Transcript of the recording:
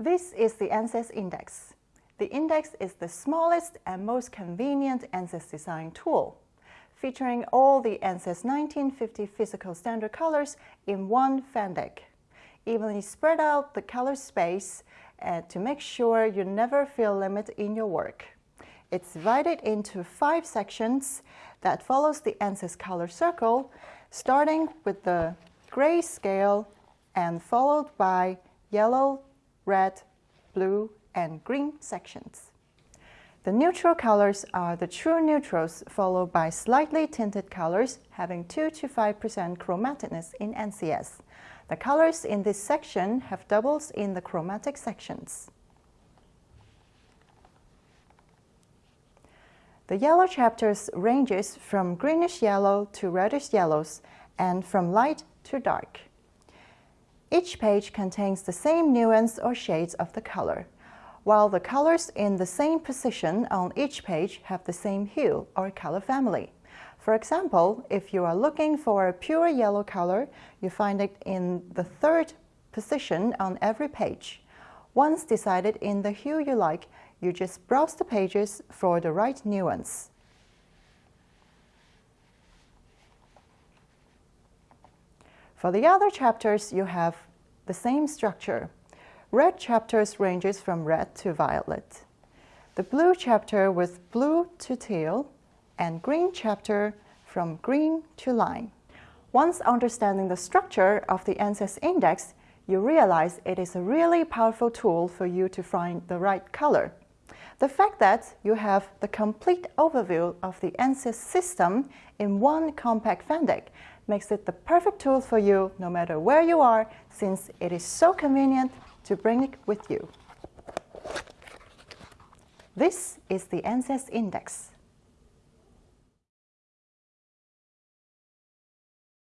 This is the NCS Index. The index is the smallest and most convenient NCS design tool, featuring all the NCS 1950 physical standard colors in one fan deck. Evenly spread out the color space uh, to make sure you never feel limit in your work. It's divided into five sections that follows the NCS color circle, starting with the gray scale and followed by yellow, red, blue, and green sections. The neutral colors are the true neutrals followed by slightly tinted colors having 2 to 5% chromaticness in NCS. The colors in this section have doubles in the chromatic sections. The yellow chapters ranges from greenish yellow to reddish yellows and from light to dark. Each page contains the same nuance or shades of the color, while the colors in the same position on each page have the same hue or color family. For example, if you are looking for a pure yellow color, you find it in the third position on every page. Once decided in the hue you like, you just browse the pages for the right nuance. For the other chapters, you have the same structure. Red chapters ranges from red to violet. The blue chapter with blue to teal, and green chapter from green to lime. Once understanding the structure of the NCS index, you realize it is a really powerful tool for you to find the right color. The fact that you have the complete overview of the NCS system in one compact fan deck makes it the perfect tool for you no matter where you are since it is so convenient to bring it with you. This is the NCS Index.